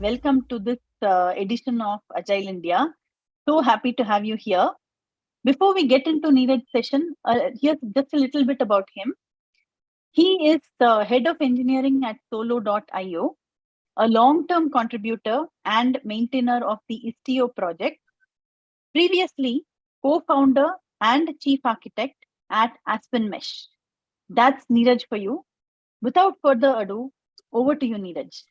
Welcome to this uh, edition of Agile India. So happy to have you here. Before we get into Neeraj's session, uh, here's just a little bit about him. He is the head of engineering at solo.io, a long-term contributor and maintainer of the Istio project. Previously, co-founder and chief architect at Aspen Mesh. That's Neeraj for you. Without further ado, over to you, Neeraj.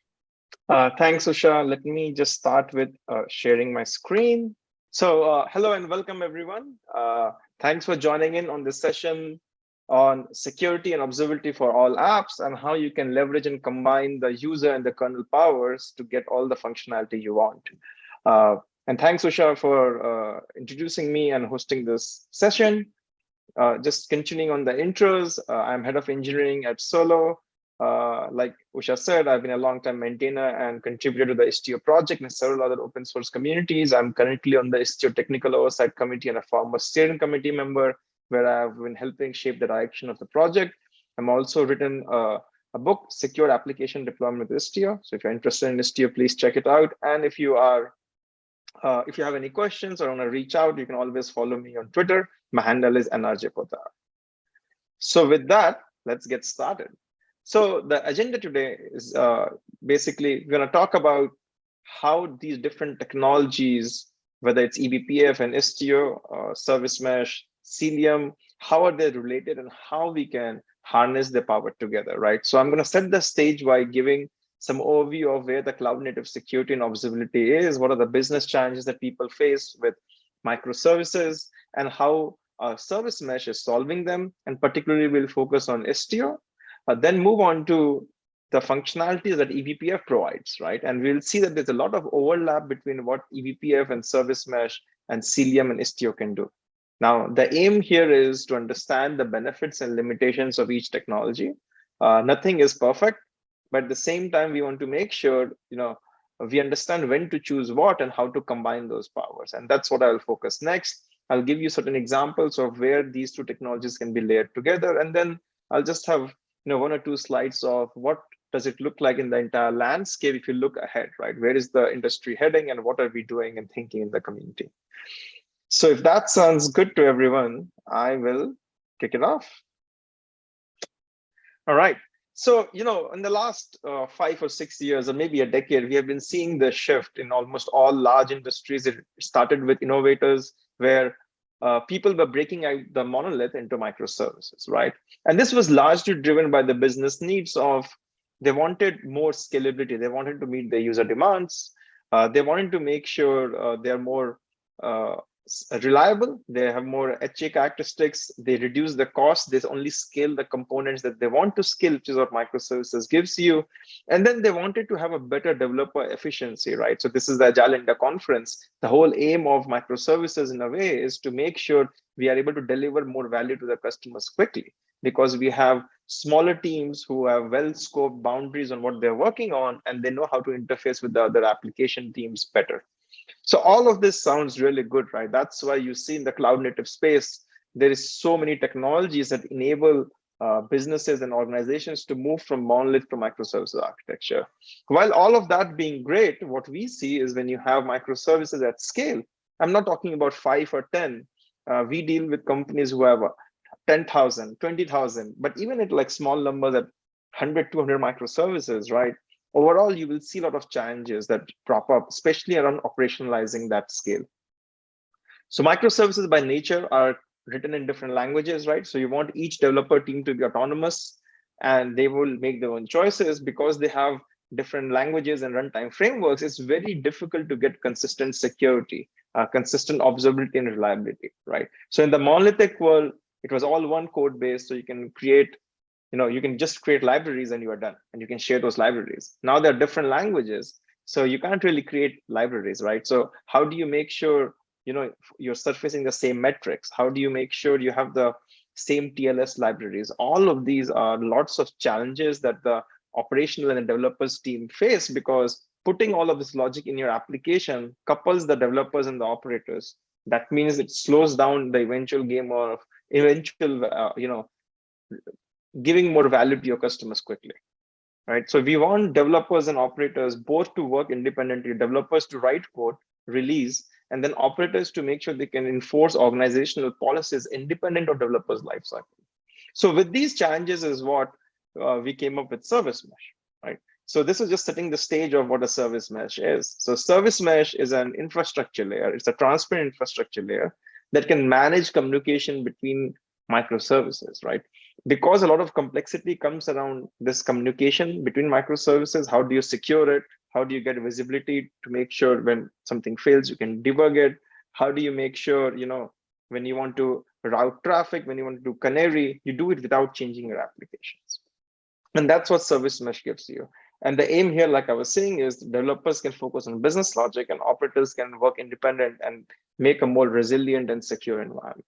Uh, thanks, Usha. Let me just start with uh, sharing my screen. So uh, hello and welcome, everyone. Uh, thanks for joining in on this session on security and observability for all apps and how you can leverage and combine the user and the kernel powers to get all the functionality you want. Uh, and thanks, Usha, for uh, introducing me and hosting this session. just continuing on the intros, I'm head of engineering at Solo. Uh, like Usha said, I've been a long-time maintainer and contributor to the Istio project and several other open source communities. I'm currently on the Istio Technical Oversight Committee and a former steering committee member, where I've been helping shape the direction of the project. I'm also written uh, a book, Secure Application Deployment with Istio. So if you're interested in Istio, please check it out. And if you are, uh, if you have any questions or want to reach out, you can always follow me on Twitter. My handle is NRJ Poddar. So with that, let's get started. So the agenda today is uh, basically we're going to talk about how these different technologies, whether it's eBPF and Istio, uh, Service Mesh, Cilium, how are they related and how we can harness the power together, right? So I'm going to set the stage by giving some overview of where the cloud native security and observability is, what are the business challenges that people face with microservices, and how uh, Service Mesh is solving them. And particularly, we'll focus on Istio uh, then move on to the functionalities that eBPF provides, right? And we'll see that there's a lot of overlap between what eBPF and Service Mesh and Cilium and Istio can do. Now, the aim here is to understand the benefits and limitations of each technology. Uh, nothing is perfect, but at the same time, we want to make sure, you know, we understand when to choose what and how to combine those powers. And that's what I'll focus next. I'll give you certain examples of where these two technologies can be layered together. And then I'll just have you know, one or two slides of what does it look like in the entire landscape if you look ahead, right? Where is the industry heading and what are we doing and thinking in the community? So if that sounds good to everyone, I will kick it off. All right. So, you know, in the last uh, five or six years, or maybe a decade, we have been seeing the shift in almost all large industries. It started with innovators where uh, people were breaking out the monolith into microservices, right? And this was largely driven by the business needs of they wanted more scalability. They wanted to meet their user demands. Uh, they wanted to make sure uh, they're more uh, reliable, they have more HA characteristics, they reduce the cost, they only scale the components that they want to scale, which is what microservices gives you. And then they wanted to have a better developer efficiency, right? So this is the Agile conference. The whole aim of microservices in a way is to make sure we are able to deliver more value to the customers quickly because we have smaller teams who have well scoped boundaries on what they're working on and they know how to interface with the other application teams better. So all of this sounds really good, right? That's why you see in the cloud native space, there is so many technologies that enable uh, businesses and organizations to move from monolith to microservices architecture. While all of that being great, what we see is when you have microservices at scale, I'm not talking about five or 10. Uh, we deal with companies who have 10,000, 20,000, but even at like small numbers at 100, 200 microservices, right? Overall, you will see a lot of challenges that crop up, especially around operationalizing that scale. So microservices by nature are written in different languages, right? So you want each developer team to be autonomous and they will make their own choices because they have different languages and runtime frameworks. It's very difficult to get consistent security, uh, consistent observability and reliability, right? So in the monolithic world, it was all one code base. So you can create you know you can just create libraries and you are done and you can share those libraries. Now there are different languages so you can't really create libraries right? So how do you make sure you know you're surfacing the same metrics? How do you make sure you have the same tls libraries? All of these are lots of challenges that the operational and the developers team face because putting all of this logic in your application couples the developers and the operators. That means it slows down the eventual game of eventual uh, you know giving more value to your customers quickly. right? So we want developers and operators both to work independently, developers to write code, release, and then operators to make sure they can enforce organizational policies independent of developers lifecycle. So with these challenges is what uh, we came up with service mesh, right? So this is just setting the stage of what a service mesh is. So service mesh is an infrastructure layer. It's a transparent infrastructure layer that can manage communication between microservices, right? Because a lot of complexity comes around this communication between microservices, how do you secure it? How do you get visibility to make sure when something fails, you can debug it? How do you make sure, you know, when you want to route traffic, when you want to do canary, you do it without changing your applications. And that's what service mesh gives you. And the aim here, like I was saying, is developers can focus on business logic and operators can work independent and make a more resilient and secure environment,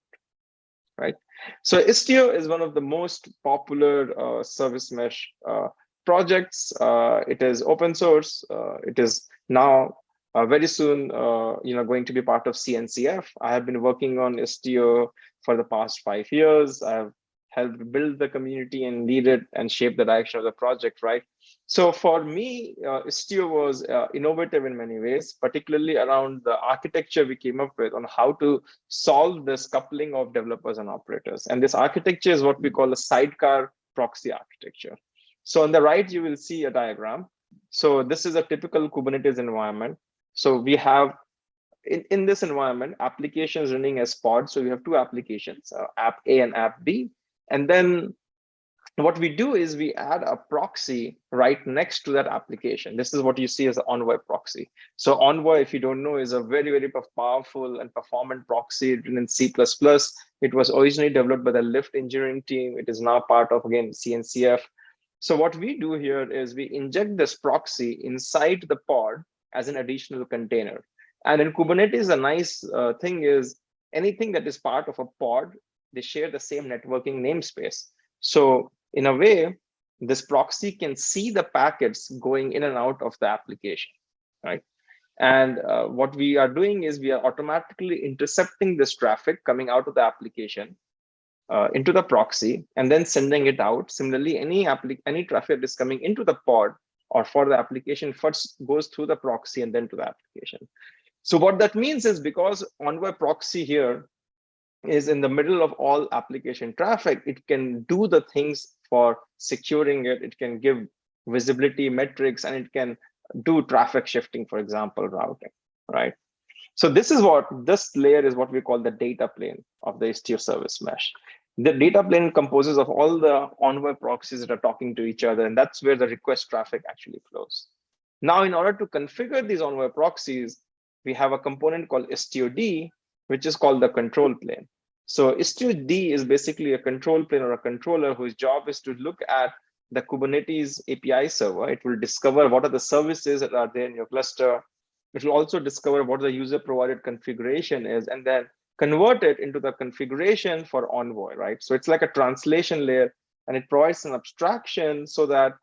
right? So Istio is one of the most popular uh, service mesh uh, projects. Uh, it is open source. Uh, it is now uh, very soon, uh, you know, going to be part of CNCF. I have been working on Istio for the past five years. I've helped build the community and lead it and shape the direction of the project, right? So for me, uh, Istio was uh, innovative in many ways, particularly around the architecture we came up with on how to solve this coupling of developers and operators. And this architecture is what we call a sidecar proxy architecture. So on the right, you will see a diagram. So this is a typical Kubernetes environment. So we have in, in this environment, applications running as pods. So we have two applications, uh, app A and app B. And then what we do is we add a proxy right next to that application. This is what you see as an Envoy proxy. So Envoy, if you don't know, is a very, very powerful and performant proxy written in C++. It was originally developed by the Lyft engineering team. It is now part of, again, CNCF. So what we do here is we inject this proxy inside the pod as an additional container. And in Kubernetes, a nice uh, thing is anything that is part of a pod, they share the same networking namespace. So in a way, this proxy can see the packets going in and out of the application, right? And uh, what we are doing is we are automatically intercepting this traffic coming out of the application uh, into the proxy and then sending it out. Similarly, any, any traffic that is coming into the pod or for the application first goes through the proxy and then to the application. So what that means is because Envoy proxy here is in the middle of all application traffic, it can do the things for securing it. It can give visibility metrics and it can do traffic shifting, for example, routing, right? So this is what this layer is what we call the data plane of the Istio service mesh. The data plane composes of all the Envoy proxies that are talking to each other, and that's where the request traffic actually flows. Now, in order to configure these Envoy proxies, we have a component called Istio-D, which is called the control plane. So Istio-D is basically a control plane or a controller whose job is to look at the Kubernetes API server. It will discover what are the services that are there in your cluster. It will also discover what the user provided configuration is and then convert it into the configuration for Envoy, right? So it's like a translation layer and it provides an abstraction so that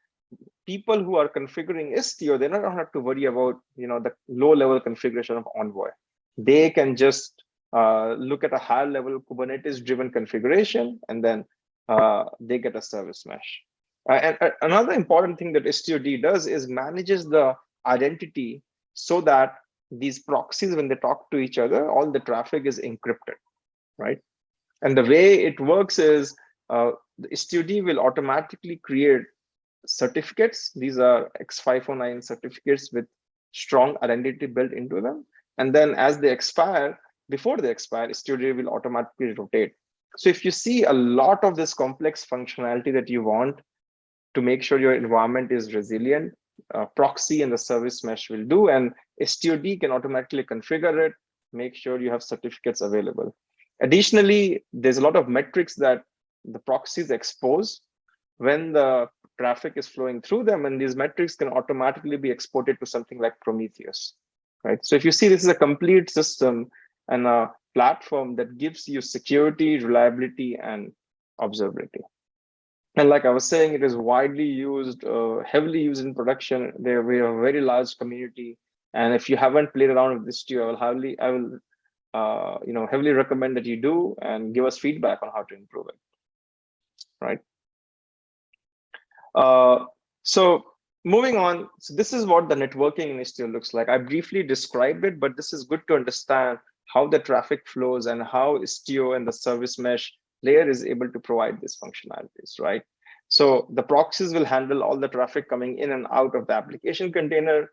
people who are configuring Istio, they don't have to worry about, you know, the low level configuration of Envoy. They can just uh, look at a higher level Kubernetes driven configuration, and then uh, they get a service mesh. Uh, and uh, another important thing that Istio-D does is manages the identity so that these proxies, when they talk to each other, all the traffic is encrypted, right? And the way it works is uh, the Istio-D will automatically create certificates. These are X509 certificates with strong identity built into them. And then as they expire, before they expire, Istio-D will automatically rotate. So if you see a lot of this complex functionality that you want to make sure your environment is resilient, uh, proxy and the service mesh will do, and Istio-D can automatically configure it, make sure you have certificates available. Additionally, there's a lot of metrics that the proxies expose when the traffic is flowing through them, and these metrics can automatically be exported to something like Prometheus, right? So if you see this is a complete system and a platform that gives you security, reliability, and observability. And like I was saying, it is widely used, uh, heavily used in production. There we have a very large community. And if you haven't played around with this too, I will heavily, I will, uh, you know, heavily recommend that you do and give us feedback on how to improve it. Right. Uh, So moving on, so this is what the networking in Istio looks like. I briefly described it, but this is good to understand how the traffic flows and how Istio and the service mesh layer is able to provide these functionalities, right? So the proxies will handle all the traffic coming in and out of the application container.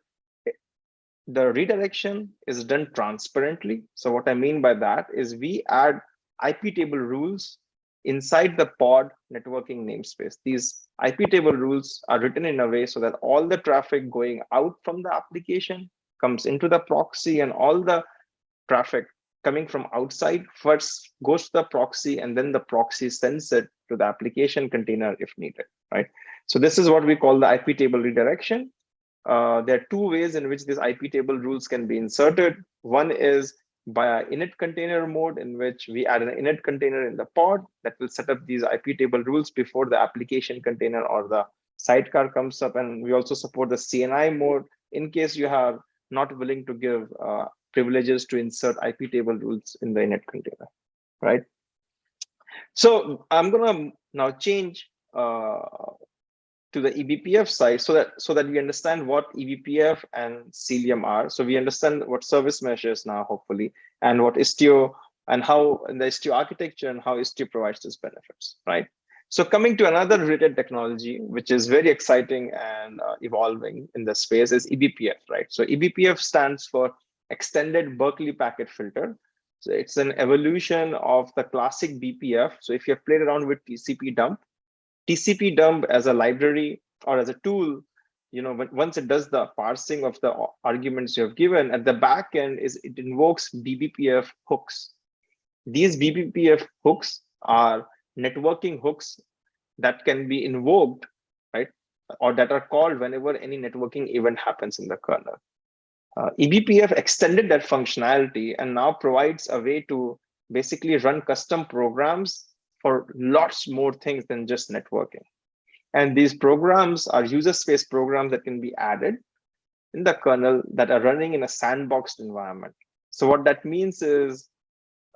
The redirection is done transparently. So what I mean by that is we add IP table rules inside the pod networking namespace. These IP table rules are written in a way so that all the traffic going out from the application comes into the proxy and all the traffic coming from outside first goes to the proxy and then the proxy sends it to the application container if needed, right? So this is what we call the IP table redirection. Uh, there are two ways in which these IP table rules can be inserted. One is by init container mode in which we add an init container in the pod that will set up these IP table rules before the application container or the sidecar comes up. And we also support the CNI mode in case you have not willing to give uh, privileges to insert IP table rules in the init container, right? So I'm gonna now change uh, to the eBPF side so that so that we understand what eBPF and Cilium are. So we understand what service measures now, hopefully, and what Istio and how in the Istio architecture and how Istio provides these benefits, right? So coming to another related technology, which is very exciting and uh, evolving in the space is eBPF, right? So eBPF stands for extended Berkeley packet filter. So it's an evolution of the classic BPF. So if you have played around with TCP dump, TCP dump as a library or as a tool, you know, once it does the parsing of the arguments you have given, at the back end is it invokes BBPF hooks. These BBPF hooks are networking hooks that can be invoked, right? Or that are called whenever any networking event happens in the kernel. Uh, eBPF extended that functionality and now provides a way to basically run custom programs for lots more things than just networking. And these programs are user space programs that can be added in the kernel that are running in a sandboxed environment. So what that means is,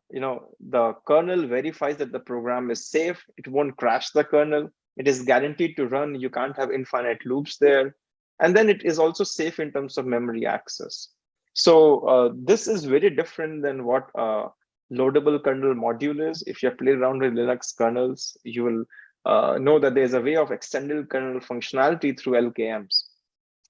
you know, the kernel verifies that the program is safe. It won't crash the kernel. It is guaranteed to run. You can't have infinite loops there. And then it is also safe in terms of memory access. So uh, this is very different than what loadable kernel module is. If you have played around with Linux kernels, you will uh, know that there's a way of extended kernel functionality through LKMs.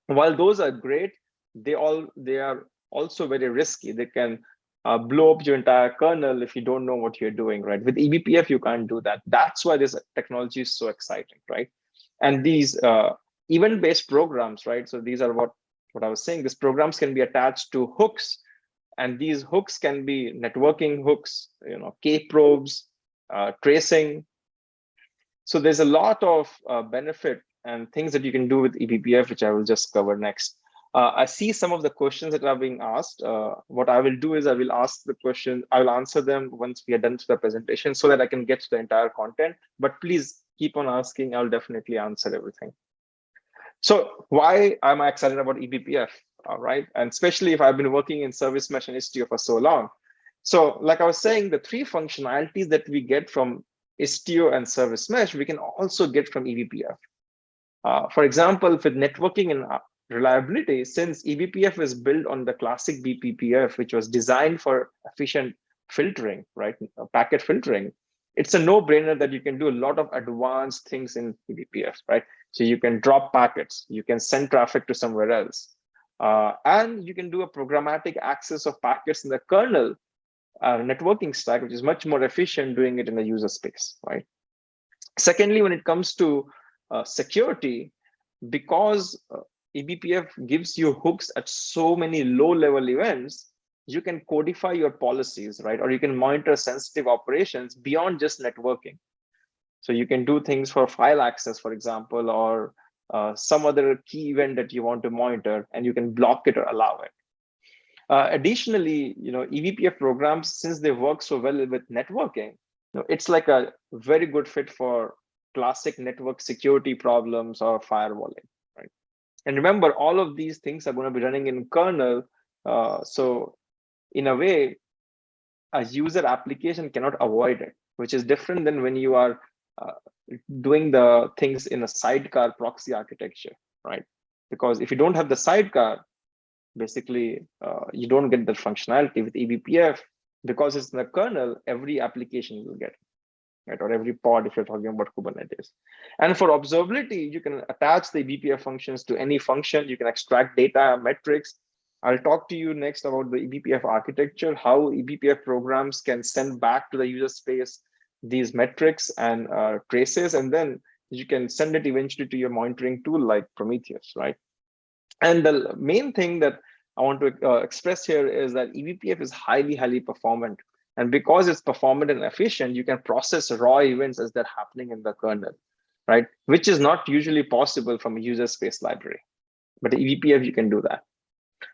While those are great, they all they are also very risky. They can uh, blow up your entire kernel if you don't know what you're doing, right? With eBPF, you can't do that. That's why this technology is so exciting, right? And these uh, event-based programs, right? So these are what, what I was saying. These programs can be attached to hooks, and these hooks can be networking hooks, you know, K-probes, uh, tracing. So there's a lot of uh, benefit and things that you can do with eBPF, which I will just cover next. Uh, I see some of the questions that are being asked. Uh, what I will do is I will ask the question, I will answer them once we are done with the presentation so that I can get to the entire content. But please keep on asking, I'll definitely answer everything. So why am I excited about eBPF? All right, and especially if I've been working in service mesh and Istio for so long. So like I was saying, the three functionalities that we get from Istio and service mesh, we can also get from eBPF. Uh, for example, with networking and uh, reliability, since eBPF is built on the classic BPF, which was designed for efficient filtering, right, packet filtering, it's a no-brainer that you can do a lot of advanced things in eBPF, right? So you can drop packets, you can send traffic to somewhere else, uh, and you can do a programmatic access of packets in the kernel uh, networking stack, which is much more efficient doing it in the user space, right? Secondly, when it comes to uh, security, because uh, eBPF gives you hooks at so many low-level events, you can codify your policies, right? Or you can monitor sensitive operations beyond just networking. So you can do things for file access, for example, or uh, some other key event that you want to monitor, and you can block it or allow it. Uh, additionally, you know, eBPF programs, since they work so well with networking, you know, it's like a very good fit for classic network security problems or firewalling, right? And remember, all of these things are going to be running in kernel. Uh, so in a way, a user application cannot avoid it, which is different than when you are doing the things in a sidecar proxy architecture, right? Because if you don't have the sidecar, basically uh, you don't get the functionality with eBPF because it's in the kernel, every application will get right? Or every pod if you're talking about Kubernetes. And for observability, you can attach the eBPF functions to any function. You can extract data, metrics. I'll talk to you next about the eBPF architecture, how eBPF programs can send back to the user space these metrics and uh, traces, and then you can send it eventually to your monitoring tool like Prometheus, right? And the main thing that I want to uh, express here is that eBPF is highly, highly performant. And because it's performant and efficient, you can process raw events as they're happening in the kernel, right? Which is not usually possible from a user space library. But eBPF, you can do that.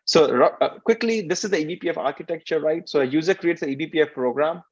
So uh, quickly, this is the eBPF architecture, right? So a user creates an eBPF program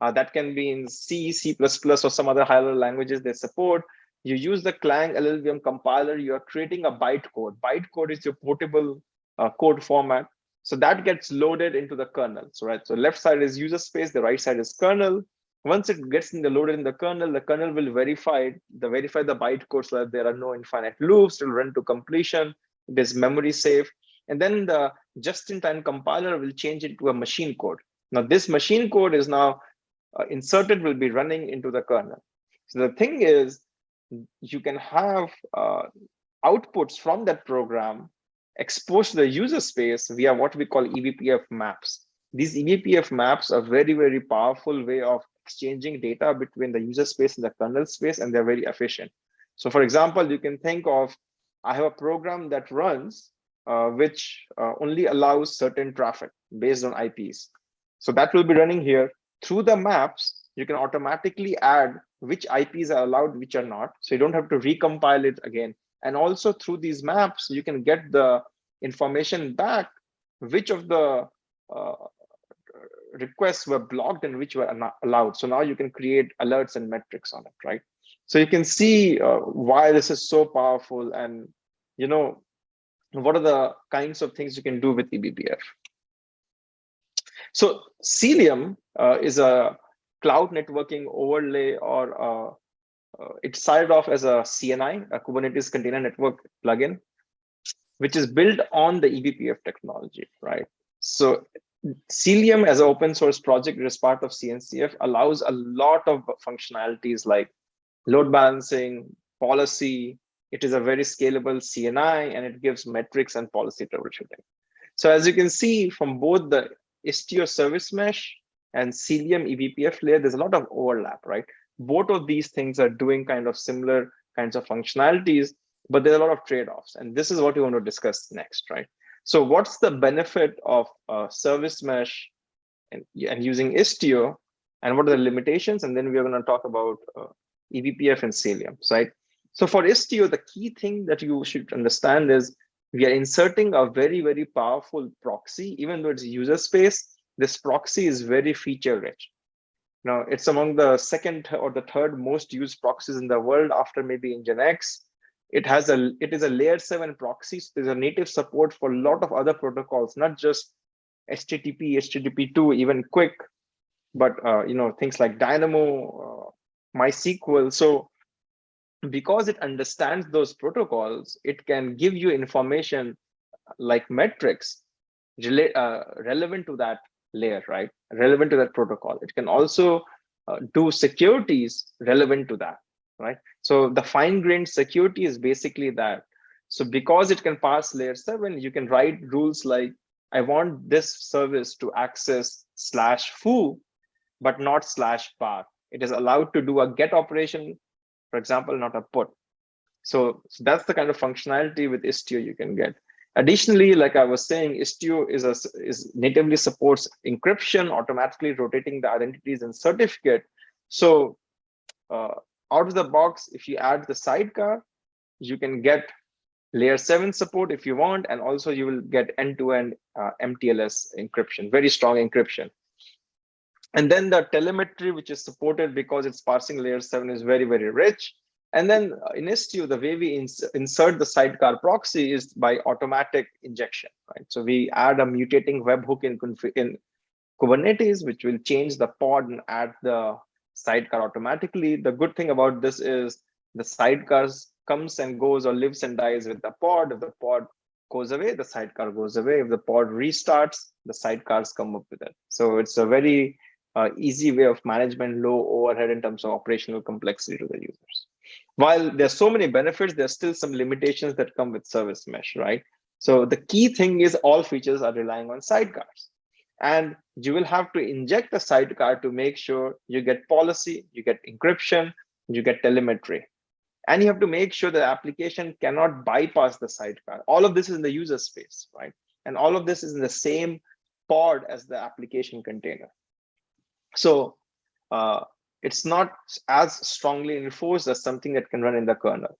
uh, that can be in C, C++, or some other higher languages they support. You use the Clang LLVM compiler, you are creating a bytecode. Bytecode is your portable uh, code format. So that gets loaded into the kernel. So right, so left side is user space, the right side is kernel. Once it gets in the loaded in the kernel, the kernel will verify the verify the bytecode so that there are no infinite loops. It'll run to completion. It is memory safe, and then the just-in-time compiler will change it to a machine code. Now this machine code is now uh, inserted, will be running into the kernel. So the thing is, you can have uh, outputs from that program exposed to the user space via what we call eBPF maps. These eBPF maps are very, very powerful way of exchanging data between the user space and the kernel space, and they're very efficient. So for example, you can think of, I have a program that runs, uh, which uh, only allows certain traffic based on IPs. So that will be running here. Through the maps, you can automatically add which IPs are allowed, which are not. So you don't have to recompile it again. And also through these maps, you can get the information back, which of the uh, requests were blocked and which were allowed. So now you can create alerts and metrics on it, right? So you can see uh, why this is so powerful and, you know, what are the kinds of things you can do with eBPF. So Cilium uh, is a cloud networking overlay or uh, uh, it started off as a CNI, a Kubernetes Container Network plugin, which is built on the eBPF technology, right? So Cilium as an open source project as part of CNCF allows a lot of functionalities like load balancing, policy. It is a very scalable CNI and it gives metrics and policy troubleshooting. So as you can see from both the Istio service mesh and Cilium eBPF layer, there's a lot of overlap, right? both of these things are doing kind of similar kinds of functionalities, but there are a lot of trade-offs. And this is what we want to discuss next, right? So what's the benefit of uh, service mesh and, and using Istio, and what are the limitations? And then we're going to talk about uh, eBPF and Cilium, right? So for Istio, the key thing that you should understand is we are inserting a very, very powerful proxy, even though it's user space, this proxy is very feature rich. Now it's among the second or the third most used proxies in the world after maybe Nginx. It has a it is a layer seven proxy. So there's a native support for a lot of other protocols, not just HTTP, HTTP2, even QUIC, but uh, you know things like Dynamo, uh, MySQL. So because it understands those protocols, it can give you information like metrics uh, relevant to that layer, right? Relevant to that protocol. It can also uh, do securities relevant to that, right? So the fine-grained security is basically that. So because it can pass layer seven, you can write rules like, I want this service to access slash foo, but not slash bar. It is allowed to do a get operation, for example, not a put. So, so that's the kind of functionality with Istio you can get. Additionally, like I was saying, Istio is, a, is natively supports encryption, automatically rotating the identities and certificate. So uh, out of the box, if you add the sidecar, you can get layer 7 support if you want, and also you will get end-to-end -end, uh, MTLS encryption, very strong encryption. And then the telemetry, which is supported because it's parsing layer 7 is very, very rich. And then uh, in Istio, the way we ins insert the sidecar proxy is by automatic injection, right? So we add a mutating webhook in, in Kubernetes, which will change the pod and add the sidecar automatically. The good thing about this is the sidecars comes and goes or lives and dies with the pod. If the pod goes away, the sidecar goes away. If the pod restarts, the sidecars come up with it. So it's a very uh, easy way of management, low overhead in terms of operational complexity to the users. While there's so many benefits, there's still some limitations that come with service mesh, right? So the key thing is all features are relying on sidecars. And you will have to inject the sidecar to make sure you get policy, you get encryption, you get telemetry. And you have to make sure the application cannot bypass the sidecar. All of this is in the user space, right? And all of this is in the same pod as the application container. So uh, it's not as strongly enforced as something that can run in the kernel.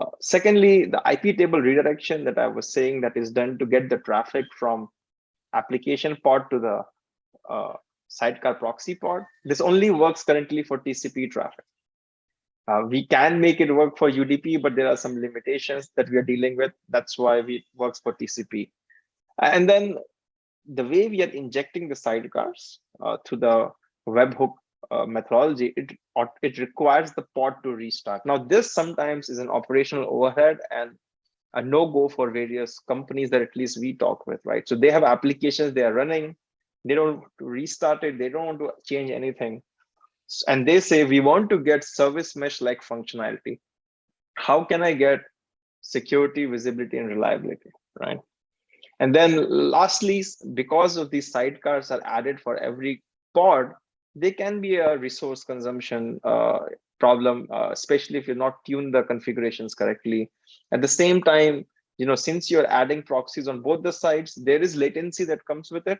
Uh, secondly, the IP table redirection that I was saying that is done to get the traffic from application pod to the uh, sidecar proxy pod. This only works currently for TCP traffic. Uh, we can make it work for UDP, but there are some limitations that we are dealing with. That's why it works for TCP. And then the way we are injecting the sidecars uh, to the webhook uh, methodology, it, it requires the pod to restart. Now, this sometimes is an operational overhead and a no-go for various companies that at least we talk with, right? So they have applications they are running, they don't want to restart it, they don't want to change anything. And they say, we want to get service mesh-like functionality. How can I get security, visibility, and reliability, right? And then lastly, because of these sidecars are added for every pod, they can be a resource consumption uh, problem, uh, especially if you're not tuned the configurations correctly. At the same time, you know, since you're adding proxies on both the sides, there is latency that comes with it.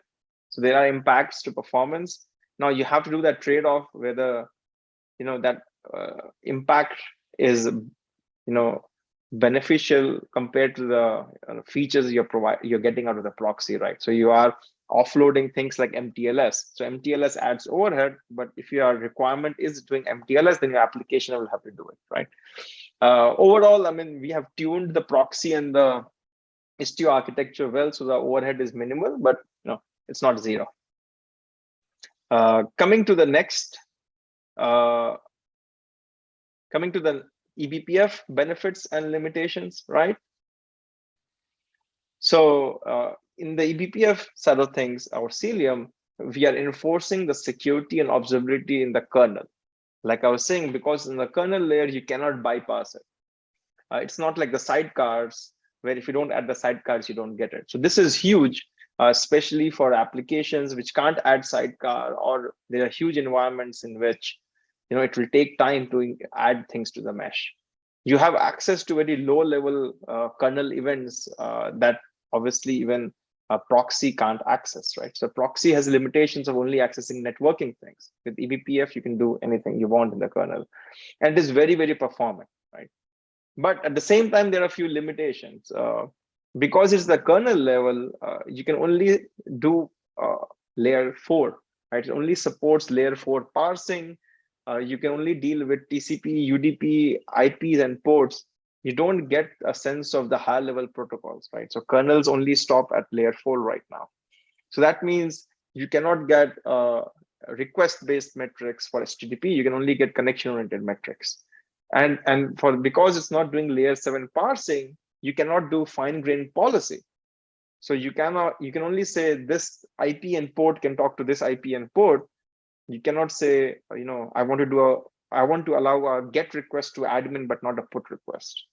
So there are impacts to performance. Now you have to do that trade-off whether, you know, that uh, impact is, you know, beneficial compared to the uh, features you're provide you're getting out of the proxy, right? So you are offloading things like MTLS. So MTLS adds overhead, but if your requirement is doing MTLS, then your application will have to do it, right? Uh, overall, I mean, we have tuned the proxy and the Istio architecture well, so the overhead is minimal, but you know, it's not zero. Uh, coming to the next, uh, coming to the eBPF benefits and limitations, right? So uh, in the eBPF side of things, our Cilium, we are enforcing the security and observability in the kernel. Like I was saying, because in the kernel layer, you cannot bypass it. Uh, it's not like the sidecars, where if you don't add the sidecars, you don't get it. So this is huge, uh, especially for applications which can't add sidecar, or there are huge environments in which you know it will take time to add things to the mesh. You have access to very low level uh, kernel events uh, that obviously even a proxy can't access, right? So proxy has limitations of only accessing networking things. With eBPF, you can do anything you want in the kernel. And it is very, very performant, right? But at the same time, there are a few limitations. Uh, because it's the kernel level, uh, you can only do uh, layer four, right? It only supports layer four parsing. Uh, you can only deal with TCP, UDP, IPs, and ports you don't get a sense of the high level protocols, right? So kernels only stop at layer four right now. So that means you cannot get uh, request-based metrics for HTTP. You can only get connection-oriented metrics. And, and for because it's not doing layer seven parsing, you cannot do fine-grained policy. So you cannot, you can only say this IP and port can talk to this IP and port. You cannot say, you know, I want to do a I want to allow a get request to admin, but not a put request.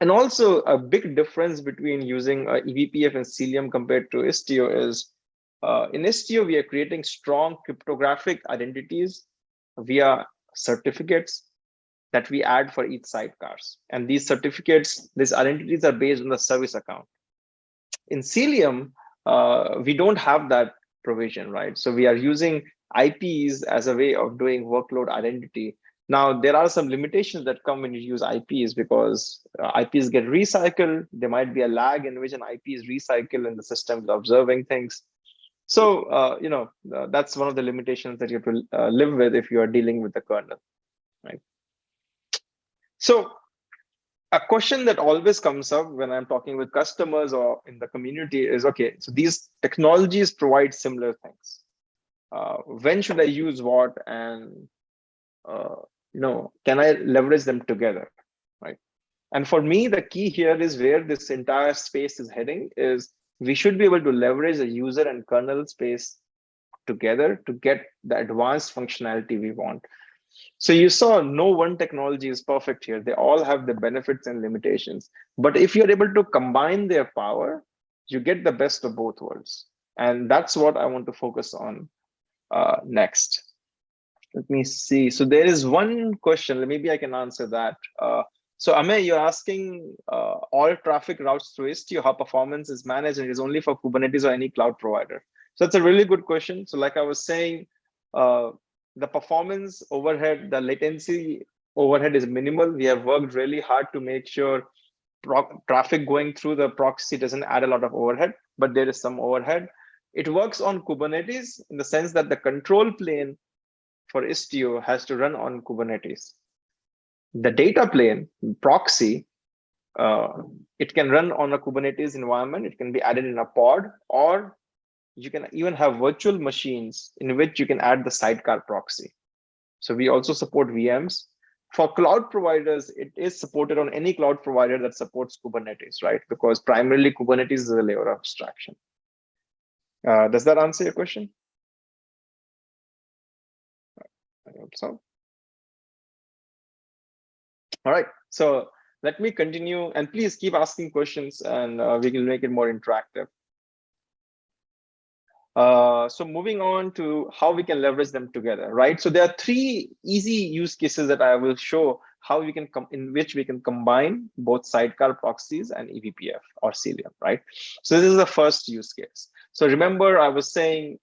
And also a big difference between using uh, eBPF and Cilium compared to Istio is uh, in Istio, we are creating strong cryptographic identities via certificates that we add for each sidecars. And these certificates, these identities are based on the service account. In Cilium, uh, we don't have that provision, right? So we are using IPs as a way of doing workload identity. Now, there are some limitations that come when you use IPs because uh, IPs get recycled. There might be a lag in which an IP is recycled and the system is observing things. So, uh, you know, uh, that's one of the limitations that you have to uh, live with if you are dealing with the kernel, right? So a question that always comes up when I'm talking with customers or in the community is, okay, so these technologies provide similar things uh, when should I use what and uh, you know, can I leverage them together, right? And for me, the key here is where this entire space is heading is we should be able to leverage the user and kernel space together to get the advanced functionality we want. So you saw no one technology is perfect here. They all have the benefits and limitations. But if you're able to combine their power, you get the best of both worlds. And that's what I want to focus on uh, next. Let me see. So there is one question, maybe I can answer that. Uh, so Amey, you're asking uh, all traffic routes through Istio, how performance is managed and is only for Kubernetes or any cloud provider. So that's a really good question. So like I was saying, uh, the performance overhead, the latency overhead is minimal. We have worked really hard to make sure traffic going through the proxy doesn't add a lot of overhead, but there is some overhead. It works on Kubernetes in the sense that the control plane for Istio has to run on Kubernetes. The data plane, proxy, uh, it can run on a Kubernetes environment. It can be added in a pod, or you can even have virtual machines in which you can add the sidecar proxy. So we also support VMs. For cloud providers, it is supported on any cloud provider that supports Kubernetes, right? Because primarily Kubernetes is a layer of abstraction. Uh, does that answer your question? I hope so. All right, so let me continue and please keep asking questions and uh, we can make it more interactive. Uh, so moving on to how we can leverage them together, right? So there are three easy use cases that I will show how we can come in which we can combine both sidecar proxies and eBPF or Cilium, right? So this is the first use case. So remember, I was saying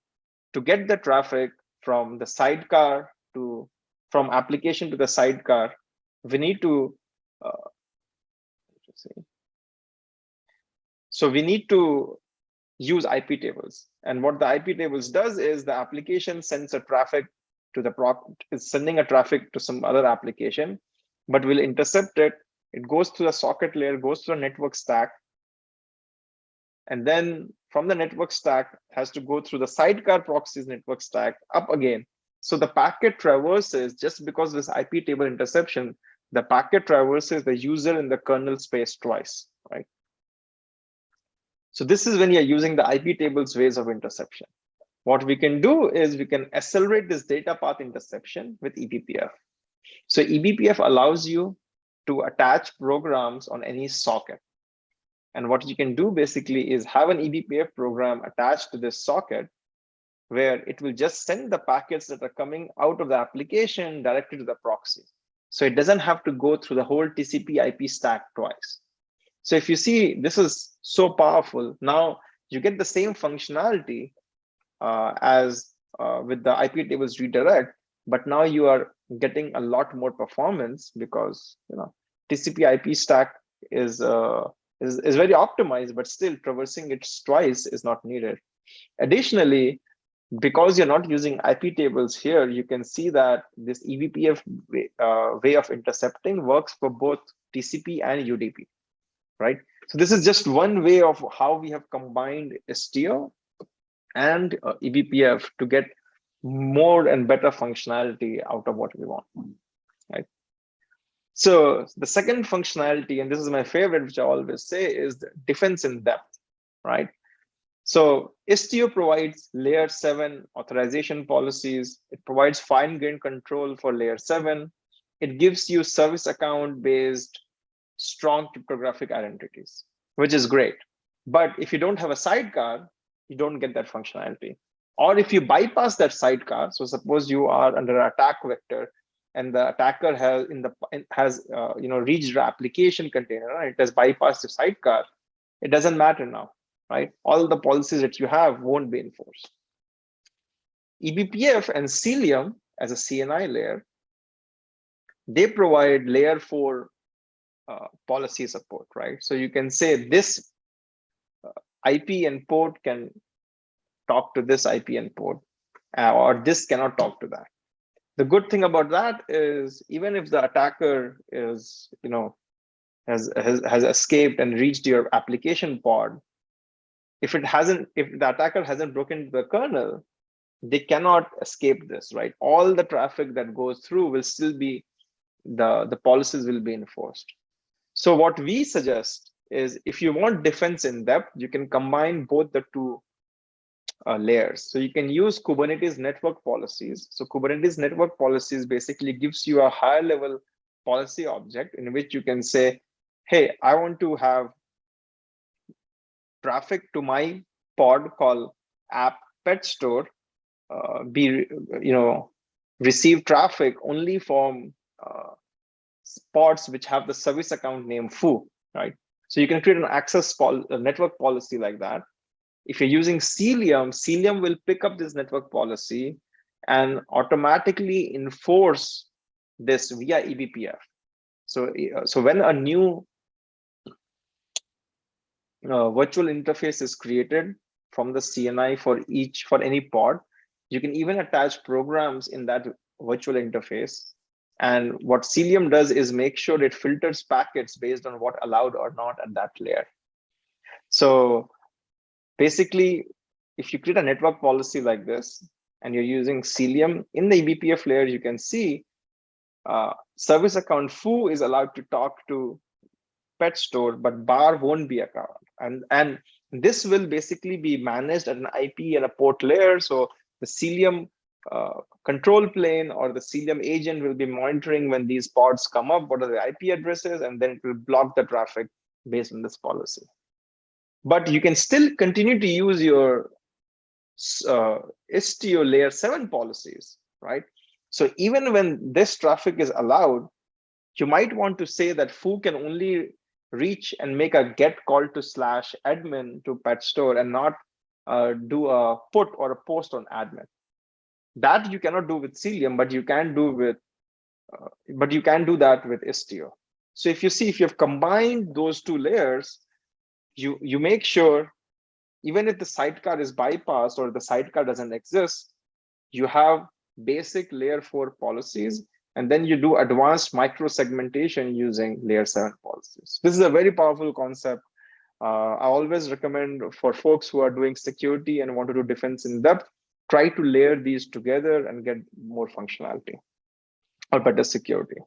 to get the traffic from the sidecar to from application to the sidecar, we need to uh, see. So we need to use IP tables. And what the IP tables does is the application sends a traffic to the proc is sending a traffic to some other application, but will intercept it. It goes to the socket layer, goes to the network stack. And then from the network stack has to go through the sidecar proxies network stack up again. So the packet traverses just because this IP table interception, the packet traverses the user in the kernel space twice, right? So this is when you're using the IP tables ways of interception. What we can do is we can accelerate this data path interception with eBPF. So eBPF allows you to attach programs on any socket. And what you can do basically is have an eBPF program attached to this socket where it will just send the packets that are coming out of the application directly to the proxy. So it doesn't have to go through the whole TCP IP stack twice. So if you see, this is so powerful. Now you get the same functionality uh, as uh, with the IP tables redirect, but now you are getting a lot more performance because you know TCP IP stack is uh, is, is very optimized, but still traversing it twice is not needed. Additionally, because you're not using IP tables here, you can see that this eBPF way, uh, way of intercepting works for both TCP and UDP, right? So this is just one way of how we have combined Istio and uh, eBPF to get more and better functionality out of what we want? So the second functionality, and this is my favorite, which I always say, is the defense in depth, right? So Istio provides layer seven authorization policies. It provides fine-grained control for layer seven. It gives you service account based strong cryptographic identities, which is great. But if you don't have a sidecar, you don't get that functionality. Or if you bypass that sidecar, so suppose you are under attack vector and the attacker has in the has uh, you know reached the application container, it has bypassed the sidecar, it doesn't matter now, right? All the policies that you have won't be enforced. eBPF and Cilium as a CNI layer, they provide layer four uh, policy support, right? So you can say this uh, IP and port can talk to this IP and port, uh, or this cannot talk to that. The good thing about that is even if the attacker is, you know, has, has, has escaped and reached your application pod, if it hasn't, if the attacker hasn't broken the kernel, they cannot escape this, right? All the traffic that goes through will still be, the, the policies will be enforced. So what we suggest is if you want defense in depth, you can combine both the two uh, layers. So you can use Kubernetes network policies. So Kubernetes network policies basically gives you a higher level policy object in which you can say, hey, I want to have traffic to my pod called app pet store uh, be, you know, receive traffic only from uh, pods which have the service account name foo, right? So you can create an access pol network policy like that. If you're using Cilium, Cilium will pick up this network policy and automatically enforce this via eBPF. So, uh, so when a new uh, virtual interface is created from the CNI for each for any pod, you can even attach programs in that virtual interface. And what Cilium does is make sure it filters packets based on what allowed or not at that layer. So basically, if you create a network policy like this, and you're using Cilium in the eBPF layer, you can see uh, service account foo is allowed to talk to pet store, but bar won't be account. And, and this will basically be managed at an IP and a port layer. So the Cilium uh, control plane or the Cilium agent will be monitoring when these pods come up, what are the IP addresses, and then it will block the traffic based on this policy. But you can still continue to use your uh, Istio layer seven policies, right? So even when this traffic is allowed, you might want to say that foo can only reach and make a get call to slash admin to pet store and not uh, do a put or a post on admin. That you cannot do with Cilium, but you can do with, uh, but you can do that with Istio. So if you see, if you've combined those two layers, you, you make sure, even if the sidecar is bypassed or the sidecar doesn't exist, you have basic layer four policies, and then you do advanced micro segmentation using layer seven policies. This is a very powerful concept uh, I always recommend for folks who are doing security and want to do defense in depth, try to layer these together and get more functionality or better security.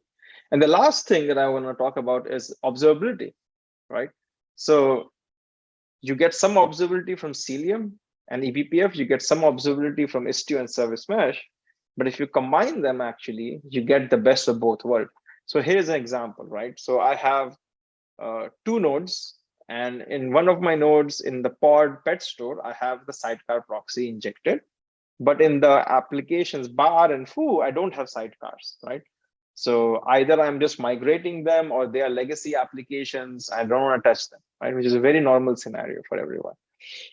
And the last thing that I want to talk about is observability, right? So you get some observability from Cilium and eBPF, you get some observability from Istio and Service Mesh. But if you combine them, actually, you get the best of both worlds. So here's an example, right? So I have uh, two nodes and in one of my nodes in the pod pet store, I have the sidecar proxy injected. But in the applications bar and foo, I don't have sidecars, right? So either I'm just migrating them or they are legacy applications. I don't want to touch them, right? Which is a very normal scenario for everyone.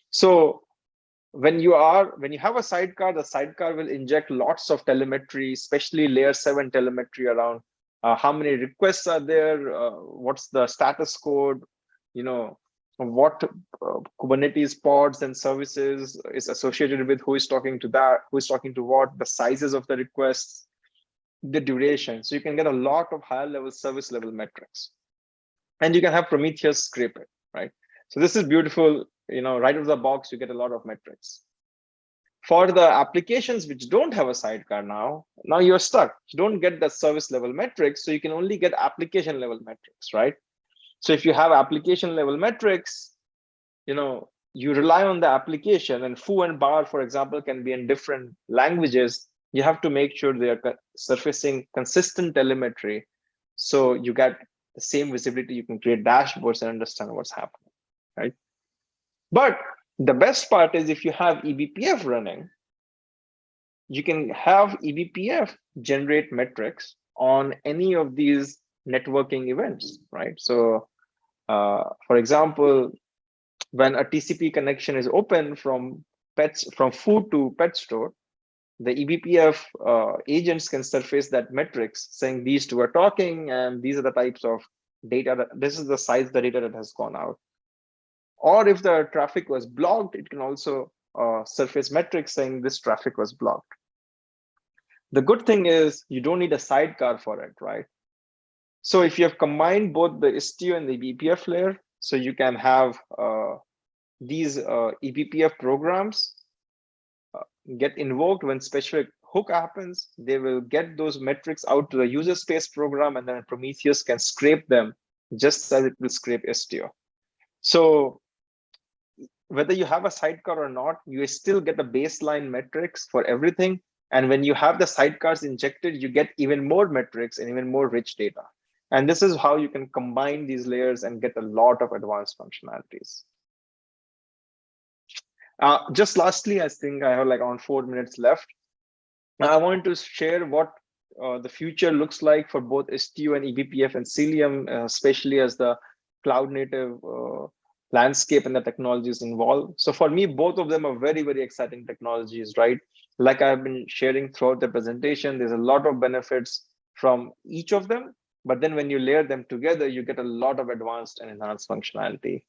So when you are when you have a sidecar, the sidecar will inject lots of telemetry, especially layer seven telemetry around uh, how many requests are there, uh, what's the status code, you know what uh, kubernetes pods and services is associated with who is talking to that who is talking to what the sizes of the requests the duration. So you can get a lot of higher level service level metrics. And you can have prometheus scrape it right? So this is beautiful you know right out of the box you get a lot of metrics. For the applications which don't have a sidecar now now you're stuck. You don't get the service level metrics so you can only get application level metrics right? So if you have application level metrics, you know, you rely on the application and foo and bar, for example, can be in different languages. You have to make sure they are surfacing consistent telemetry. So you get the same visibility, you can create dashboards and understand what's happening, right? But the best part is if you have eBPF running, you can have eBPF generate metrics on any of these networking events, right? So uh, for example, when a TCP connection is open from pets from food to pet store, the eBPF uh, agents can surface that metrics saying these two are talking and these are the types of data that this is the size the data that has gone out. Or if the traffic was blocked, it can also uh, surface metrics saying this traffic was blocked. The good thing is you don't need a sidecar for it, right? So if you have combined both the Istio and the eBPF layer, so you can have uh, these uh, eBPF programs get invoked when specific hook happens. They will get those metrics out to the user space program, and then Prometheus can scrape them just as it will scrape Istio. So whether you have a sidecar or not, you still get the baseline metrics for everything. And when you have the sidecars injected, you get even more metrics and even more rich data. And this is how you can combine these layers and get a lot of advanced functionalities. Uh, just lastly, I think I have like around four minutes left. I wanted to share what uh, the future looks like for both Istio and eBPF and Cilium, uh, especially as the cloud native uh, landscape and the technologies involved. So for me, both of them are very, very exciting technologies, right? Like I've been sharing throughout the presentation, there's a lot of benefits from each of them. But then when you layer them together, you get a lot of advanced and enhanced functionality.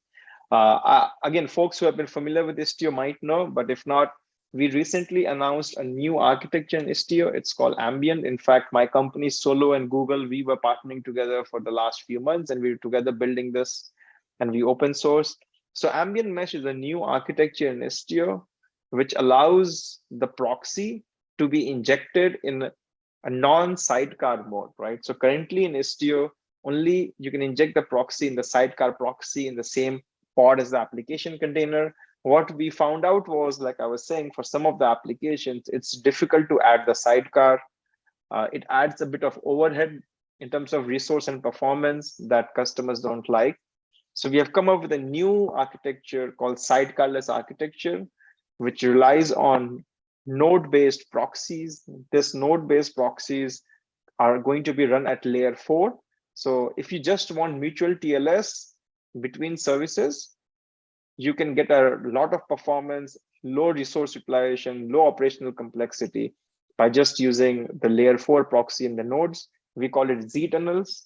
Uh, again, folks who have been familiar with Istio might know, but if not, we recently announced a new architecture in Istio. It's called Ambient. In fact, my company Solo and Google, we were partnering together for the last few months and we were together building this and we open sourced. So Ambient Mesh is a new architecture in Istio, which allows the proxy to be injected in a non-sidecar mode, right? So currently in Istio, only you can inject the proxy in the sidecar proxy in the same pod is the application container what we found out was, like I was saying, for some of the applications, it's difficult to add the sidecar. Uh, it adds a bit of overhead in terms of resource and performance that customers don't like. So we have come up with a new architecture called sidecarless architecture, which relies on node-based proxies. This node-based proxies are going to be run at layer four. So if you just want mutual TLS between services, you can get a lot of performance, low resource utilization, low operational complexity by just using the layer four proxy in the nodes. We call it ztunnels.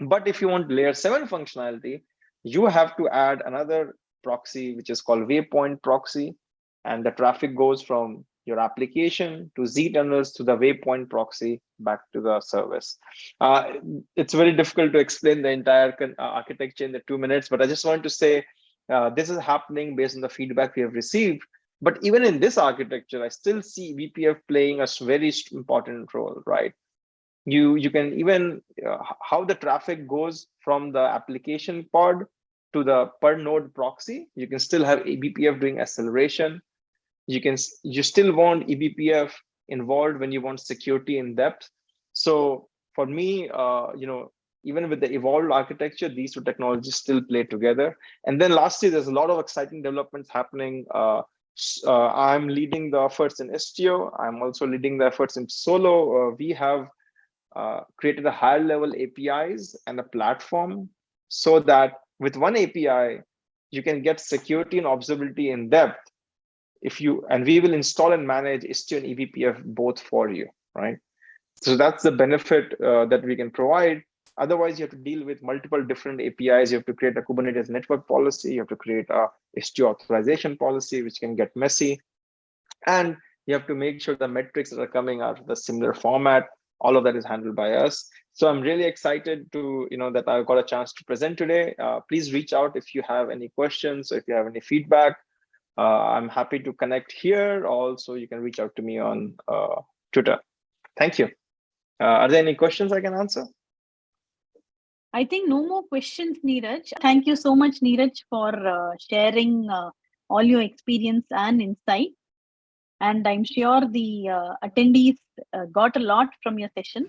But if you want layer seven functionality, you have to add another proxy, which is called waypoint proxy. And the traffic goes from your application to ztunnels to the waypoint proxy back to the service. Uh, it's very difficult to explain the entire uh, architecture in the two minutes, but I just want to say uh, this is happening based on the feedback we have received. But even in this architecture, I still see eBPF playing a very important role, right? You, you can even, uh, how the traffic goes from the application pod to the per node proxy, you can still have eBPF doing acceleration. You can, you still want eBPF involved when you want security in depth. So for me, uh, you know, even with the evolved architecture, these two technologies still play together. And then lastly, there's a lot of exciting developments happening. Uh, uh, I'm leading the efforts in Istio. I'm also leading the efforts in Solo. Uh, we have uh, created a higher level APIs and a platform so that with one API, you can get security and observability in depth if you, and we will install and manage Istio and eBPF both for you, right? So that's the benefit uh, that we can provide. Otherwise, you have to deal with multiple different APIs. You have to create a Kubernetes network policy. You have to create a Istio authorization policy, which can get messy. And you have to make sure the metrics that are coming are the similar format. All of that is handled by us. So I'm really excited to, you know, that I got a chance to present today. Uh, please reach out if you have any questions or if you have any feedback. Uh, I'm happy to connect here. Also, you can reach out to me on uh, Twitter. Thank you. Uh, are there any questions I can answer? I think no more questions, Neeraj. Thank you so much, Neeraj, for uh, sharing uh, all your experience and insight. And I'm sure the uh, attendees got a lot from your session.